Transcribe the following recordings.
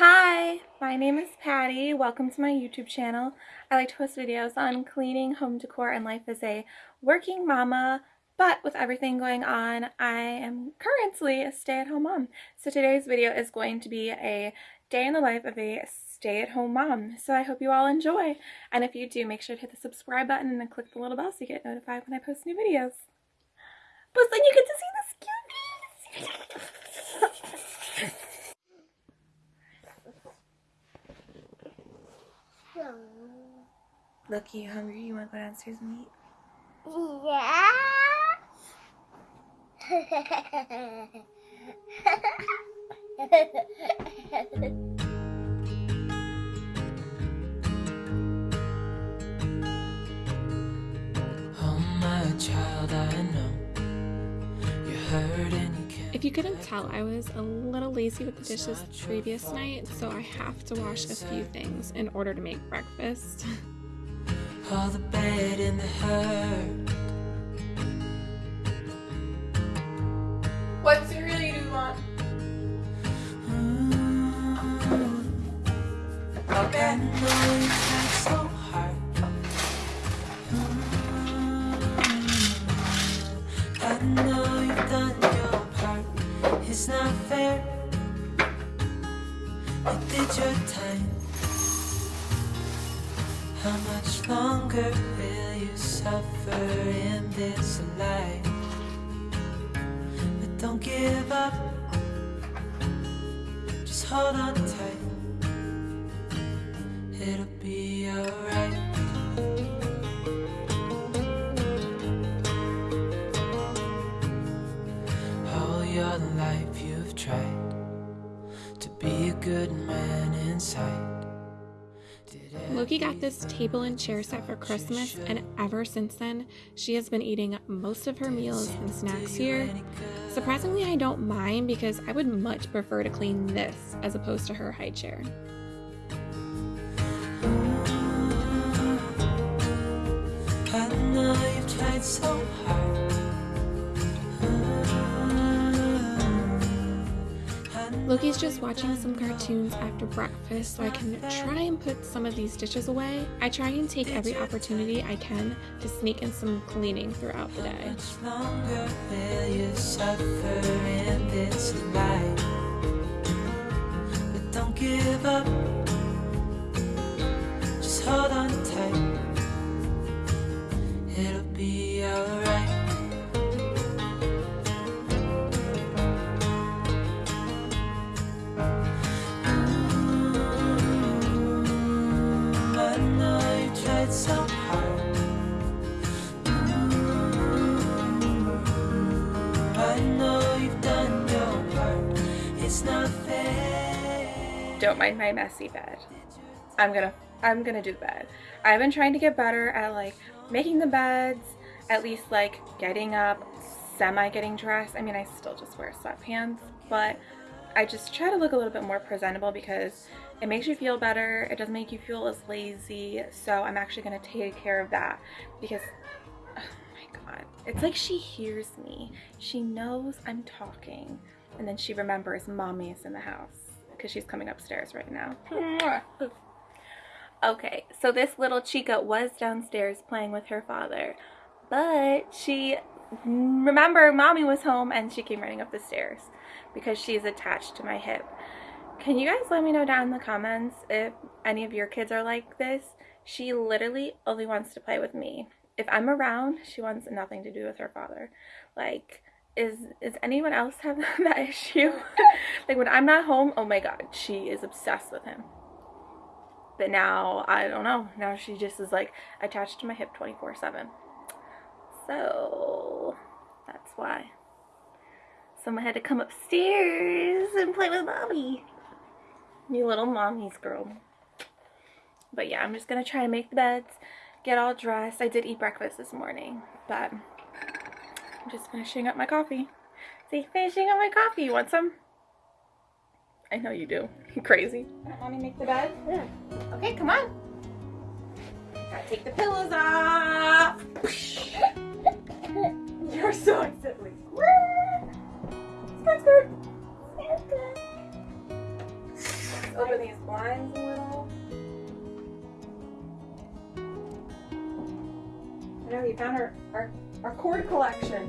Hi, my name is Patty. Welcome to my YouTube channel. I like to post videos on cleaning, home decor, and life as a working mama, but with everything going on, I am currently a stay-at-home mom. So today's video is going to be a day in the life of a stay-at-home mom. So I hope you all enjoy. And if you do, make sure to hit the subscribe button and then click the little bell so you get notified when I post new videos. Plus then you get to see this cuteness. Look, you hungry? You want to go downstairs and eat? Yeah. If you couldn't tell, I was a little lazy with the dishes previous night, so I have to wash a few things in order to make breakfast. All the and the hurt. You did your time. How much longer will you suffer in this life? But don't give up. Just hold on tight. It'll be alright. Inside. Loki got this table and chair set for Christmas, and ever since then, she has been eating most of her meals and snacks here. Surprisingly, I don't mind because I would much prefer to clean this as opposed to her high chair. I Loki's just watching some cartoons after breakfast so I can try and put some of these dishes away. I try and take every opportunity I can to sneak in some cleaning throughout the day. Mind my messy bed. I'm gonna I'm gonna do the bed. I've been trying to get better at like making the beds, at least like getting up, semi getting dressed. I mean I still just wear sweatpants, but I just try to look a little bit more presentable because it makes you feel better. It doesn't make you feel as lazy. So I'm actually gonna take care of that because oh my god. It's like she hears me. She knows I'm talking. And then she remembers mommy is in the house because she's coming upstairs right now. okay, so this little chica was downstairs playing with her father, but she remember mommy was home and she came running up the stairs because she's attached to my hip. Can you guys let me know down in the comments if any of your kids are like this? She literally only wants to play with me. If I'm around, she wants nothing to do with her father. Like, is is anyone else have that issue? like when I'm not home, oh my god, she is obsessed with him. But now, I don't know. Now she just is like attached to my hip 24/7. So, that's why. Someone had to come upstairs and play with mommy. You little mommy's girl. But yeah, I'm just gonna try to make the beds, get all dressed. I did eat breakfast this morning, but I'm just finishing up my coffee. See, finishing up my coffee. You want some? I know you do. You crazy. Me make the bed? Yeah. Okay, come on. Gotta take the pillows off. You're so excited. Skirt, skirt. open these blinds a little. I know you found our, our, our cord collection.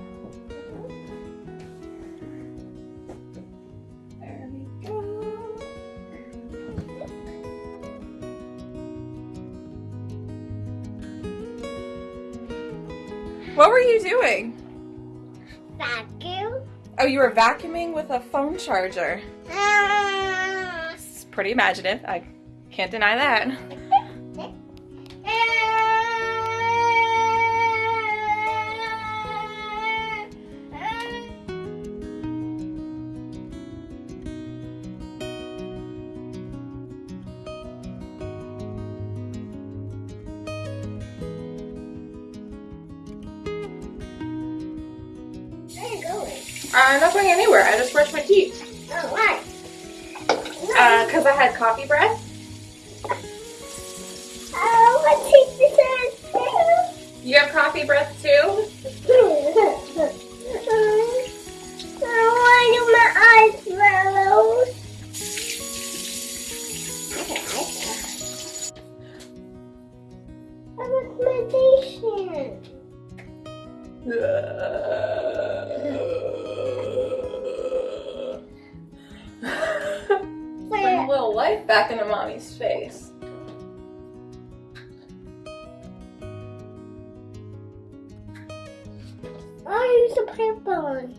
There we go. What were you doing? Vacuum. Oh, you were vacuuming with a phone charger. Ah. It's pretty imaginative. I can't deny that. I'm not going anywhere. I just brushed my teeth. Oh, why? Uh, cause I had coffee breath. Oh, my teeth is You have coffee breath too? Little life back into mommy's face. I use a purple one.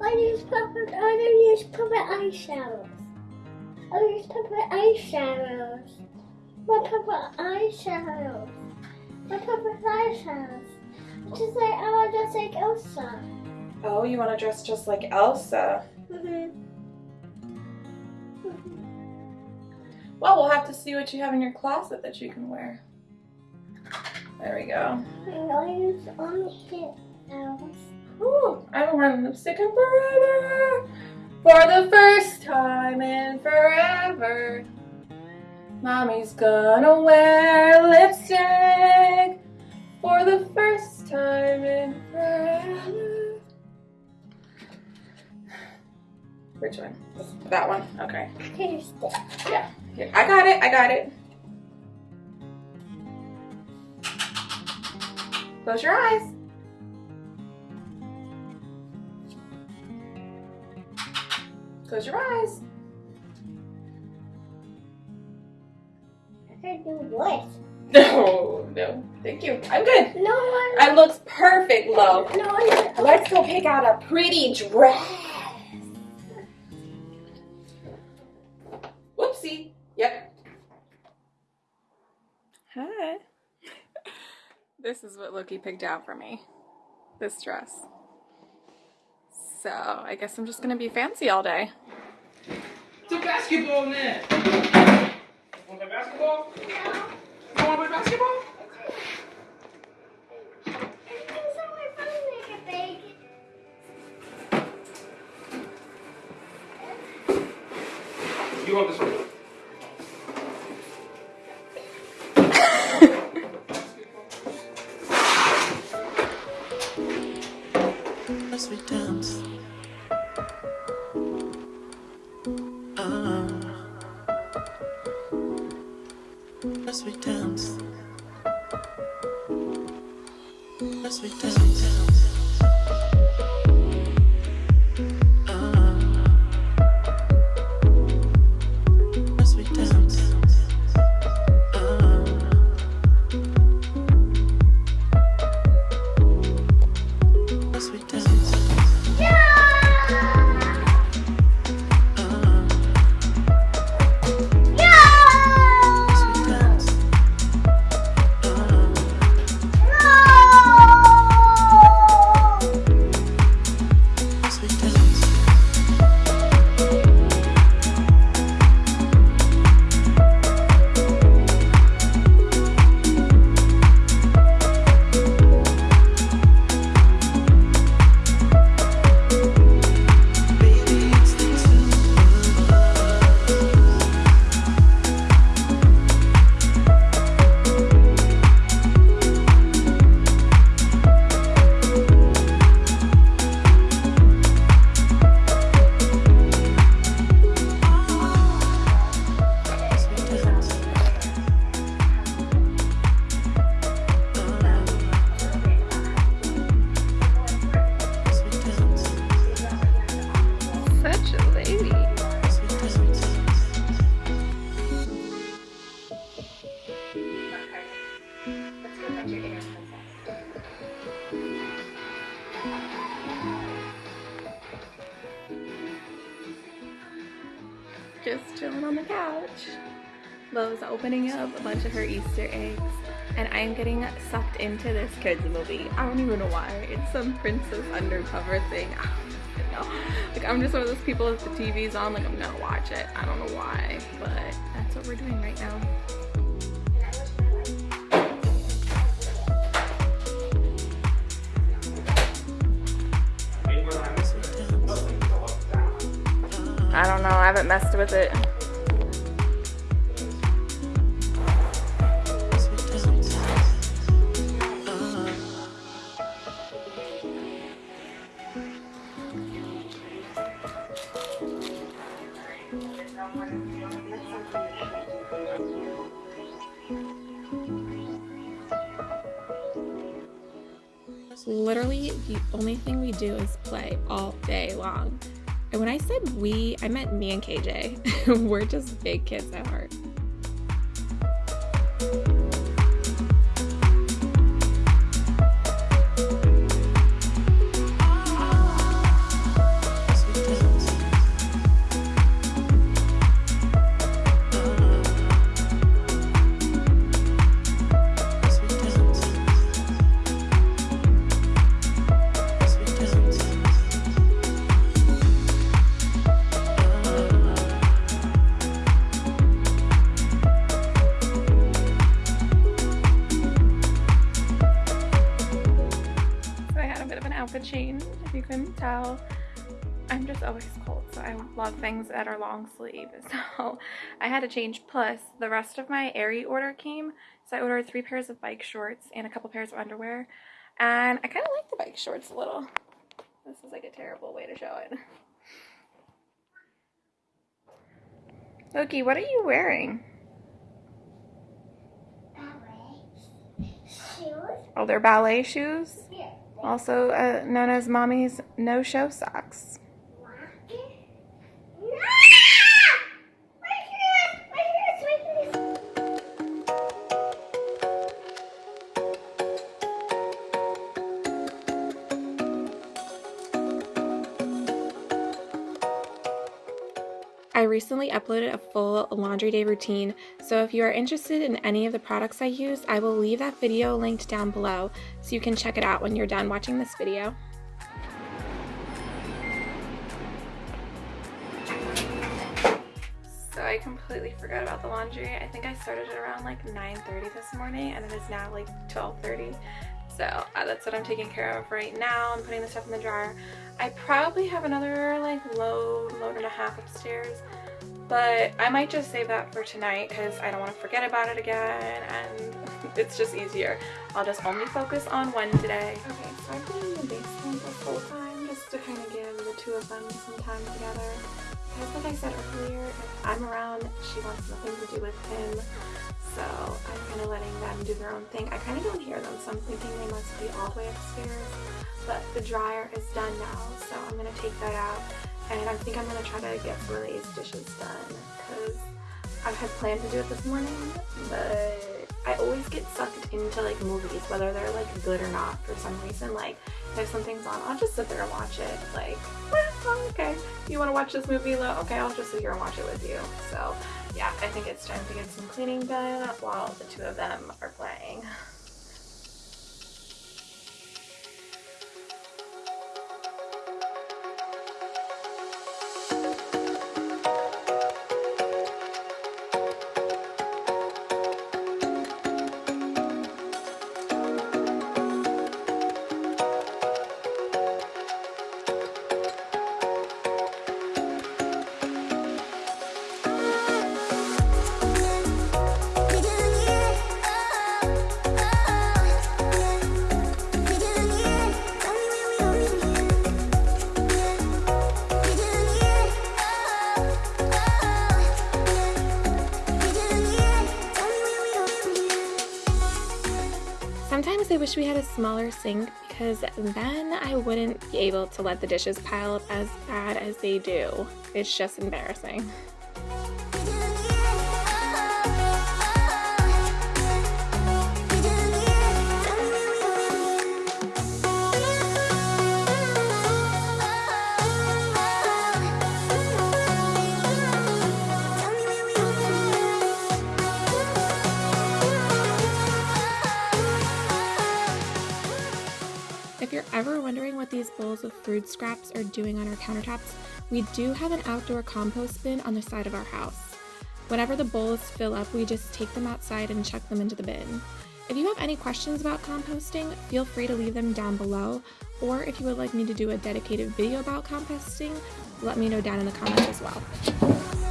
I use purple. I don't use purple eyeshadows. I use purple eyeshadows. My purple eyeshadows. My purple eyeshadows. Just like I want just like Elsa. Oh, you want to dress just like Elsa? Mm-hmm. Well, we'll have to see what you have in your closet that you can wear. There we go. I use on it else. Ooh, I haven't worn lipstick in forever. For the first time in forever. Mommy's gonna wear lipstick for the first time in forever. Which one? That one? Okay. Yeah. Here. I got it. I got it. Close your eyes. Close your eyes. I can do what? No, no. Thank you. I'm good. No, I I looks perfect, love. no, Let's go pick out a pretty dress. This is what Loki picked out for me. This dress. So I guess I'm just gonna be fancy all day. It's a basketball net. Want to play basketball? You want to play basketball? You want this one? Of her Easter eggs and I'm getting sucked into this kids movie. I don't even know why. It's some princess undercover thing. I don't know. Like I'm just one of those people if the TV's on, like I'm gonna watch it. I don't know why, but that's what we're doing right now. I don't know. I haven't messed with it. Literally, the only thing we do is play all day long. And when I said we, I meant me and KJ. We're just big kids at heart. Outfit change, if you couldn't tell. I'm just always cold, so I love things that are long sleeve. So I had to change. Plus, the rest of my Aerie order came. So I ordered three pairs of bike shorts and a couple pairs of underwear. And I kind of like the bike shorts a little. This is like a terrible way to show it. Loki, what are you wearing? Ballet. Shoes. Oh, they're ballet shoes, Here. Also uh, known as mommy's no-show socks. I recently uploaded a full laundry day routine, so if you are interested in any of the products I use, I will leave that video linked down below so you can check it out when you're done watching this video. So I completely forgot about the laundry. I think I started it around like 9.30 this morning and it is now like 12.30. So uh, that's what I'm taking care of right now. I'm putting the stuff in the dryer. I probably have another like load, load and a half upstairs. But I might just save that for tonight because I don't want to forget about it again and it's just easier. I'll just only focus on one today. Okay, so I've been in the basement this whole time just to kind of give the two of them some time together. Because like I said earlier, if I'm around, she wants nothing to do with him. So I'm kind of letting them do their own thing. I kind of don't hear them, so I'm thinking they must be all the way upstairs. But the dryer is done now, so I'm going to take that out. And I think I'm going to try to get some of these dishes done because I had planned to do it this morning, but I always get sucked into like movies, whether they're like good or not for some reason. Like if something's on, I'll just sit there and watch it. Like, well, okay, you want to watch this movie? Okay, I'll just sit here and watch it with you. So yeah, I think it's time to get some cleaning done while the two of them are playing. I wish we had a smaller sink because then I wouldn't be able to let the dishes pile up as bad as they do. It's just embarrassing. ever wondering what these bowls of food scraps are doing on our countertops, we do have an outdoor compost bin on the side of our house. Whenever the bowls fill up, we just take them outside and chuck them into the bin. If you have any questions about composting, feel free to leave them down below, or if you would like me to do a dedicated video about composting, let me know down in the comments as well.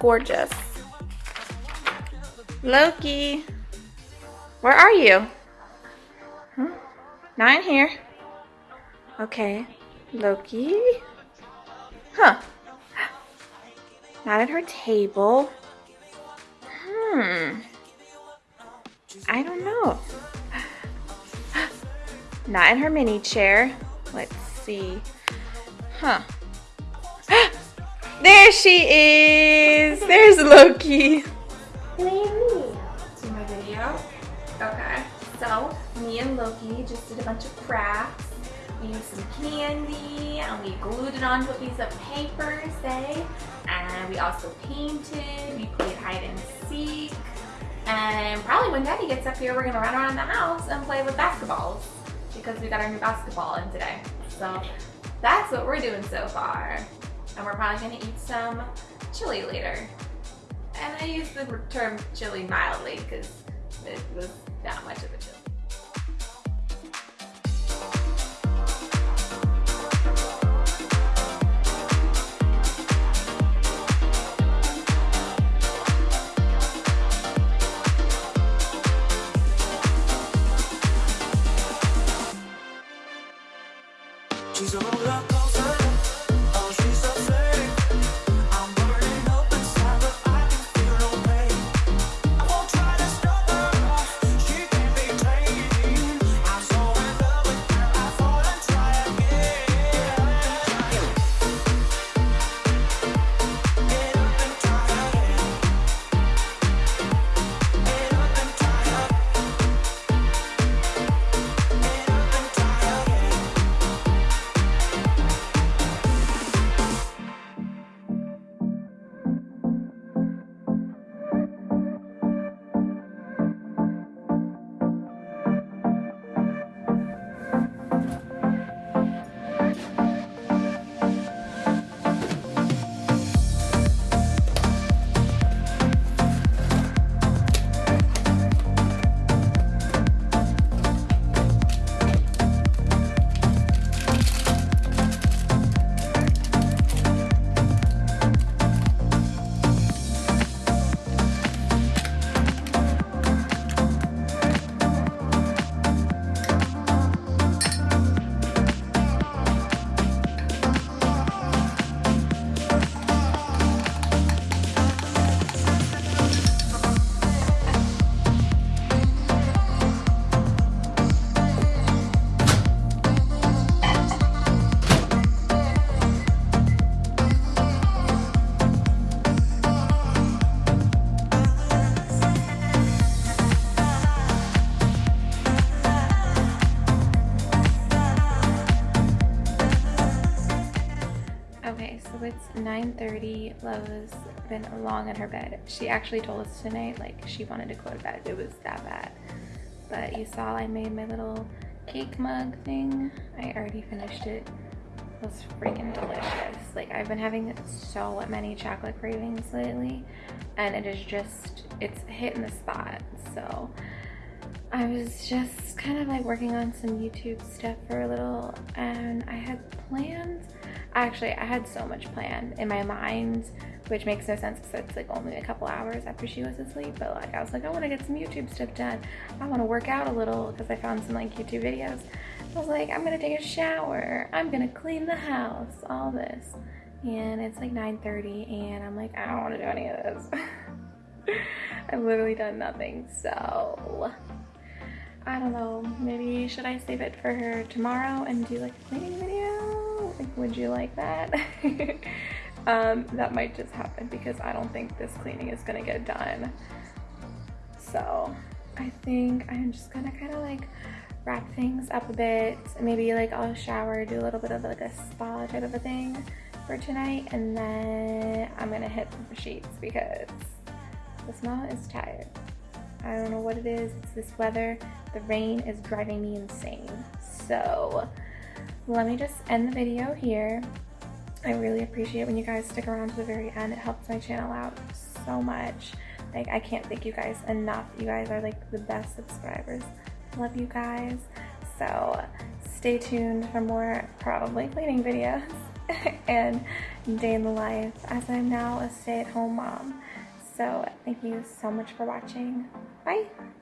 Gorgeous. Loki, where are you? Huh? Not in here. Okay, Loki. Huh. Not at her table. Hmm. I don't know. Not in her mini chair. Let's see. Huh. There she is. There's Loki. My video? Okay. So me and Loki just did a bunch of crafts. We used some candy and we glued it onto a piece of paper, say. And we also painted. We played hide and seek. And probably when Daddy gets up here, we're gonna run around the house and play with basketballs because we got our new basketball in today. So that's what we're doing so far. And we're probably gonna eat some chili later. And I use the term chili mildly because it was not much of a chili. It's 9.30. Love's been long in her bed. She actually told us tonight, like, she wanted to go to bed. It was that bad. But you saw I made my little cake mug thing. I already finished it. It was freaking delicious. Like, I've been having so many chocolate cravings lately. And it is just, it's hitting the spot. So, I was just kind of like working on some YouTube stuff for a little. And I had plans Actually, I had so much planned in my mind, which makes no sense because it's like only a couple hours after she was asleep. But like, I was like, I want to get some YouTube stuff done. I want to work out a little because I found some like YouTube videos. I was like, I'm gonna take a shower. I'm gonna clean the house. All this, and it's like 9:30, and I'm like, I don't want to do any of this. I've literally done nothing. So I don't know. Maybe should I save it for her tomorrow and do like a cleaning video? Like, would you like that? um, that might just happen because I don't think this cleaning is gonna get done. So I think I'm just gonna kind of like wrap things up a bit. Maybe like I'll shower, do a little bit of like a spa type of a thing for tonight. And then I'm gonna hit the sheets because the mom is tired. I don't know what it is. It's this weather. The rain is driving me insane. So let me just end the video here. I really appreciate when you guys stick around to the very end. It helps my channel out so much. Like, I can't thank you guys enough. You guys are like the best subscribers. Love you guys. So stay tuned for more probably cleaning videos and day in the life as I'm now a stay-at-home mom. So thank you so much for watching. Bye.